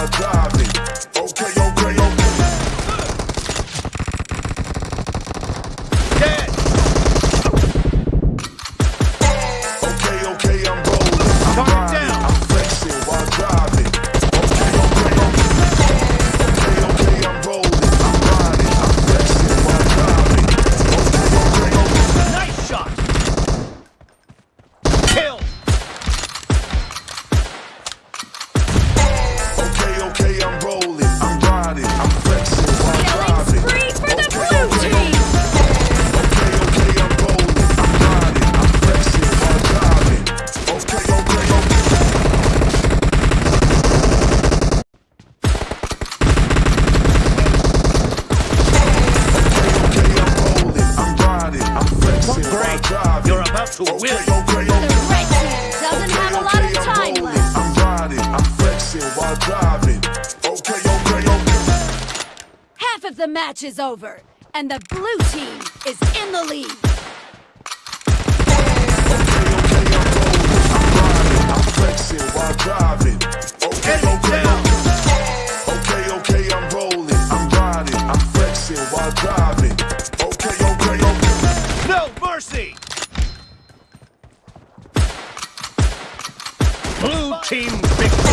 or die. to win. Okay, okay, okay. Doesn't have a lot of time. I'm riding, I'm flexing while driving. Okay, okay, okay. Half of the match is over, and the blue team is in the lead. flexing while driving. Okay, okay. Okay, okay, I'm rolling. I'm riding. I'm flexing while driving. Team victory!